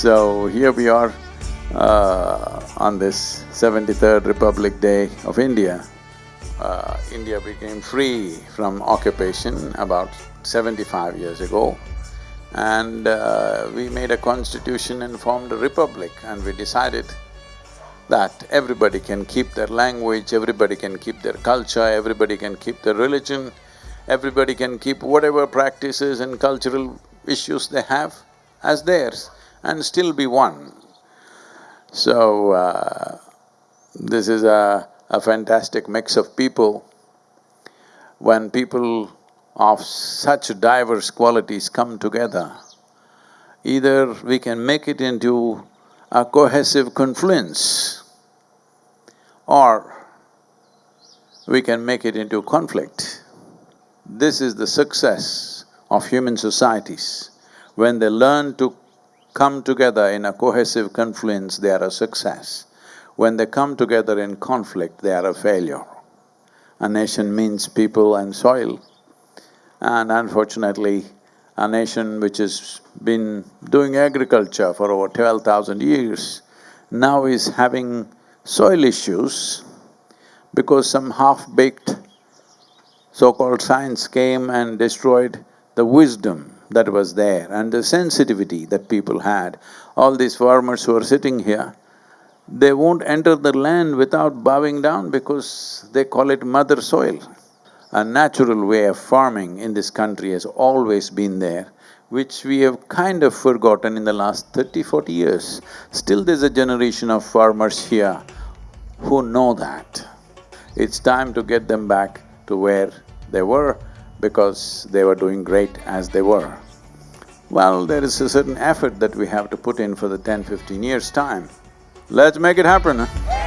So here we are uh, on this seventy-third Republic Day of India. Uh, India became free from occupation about seventy-five years ago. And uh, we made a constitution and formed a republic. And we decided that everybody can keep their language, everybody can keep their culture, everybody can keep their religion, everybody can keep whatever practices and cultural issues they have as theirs and still be one. So, uh, this is a, a fantastic mix of people. When people of such diverse qualities come together, either we can make it into a cohesive confluence or we can make it into conflict. This is the success of human societies. When they learn to come together in a cohesive confluence, they are a success. When they come together in conflict, they are a failure. A nation means people and soil. And unfortunately, a nation which has been doing agriculture for over twelve thousand years now is having soil issues because some half-baked so-called science came and destroyed the wisdom that was there and the sensitivity that people had. All these farmers who are sitting here, they won't enter the land without bowing down because they call it mother soil. A natural way of farming in this country has always been there, which we have kind of forgotten in the last thirty, forty years. Still there's a generation of farmers here who know that. It's time to get them back to where they were because they were doing great as they were. Well, there is a certain effort that we have to put in for the 10, 15 years' time. Let's make it happen, huh?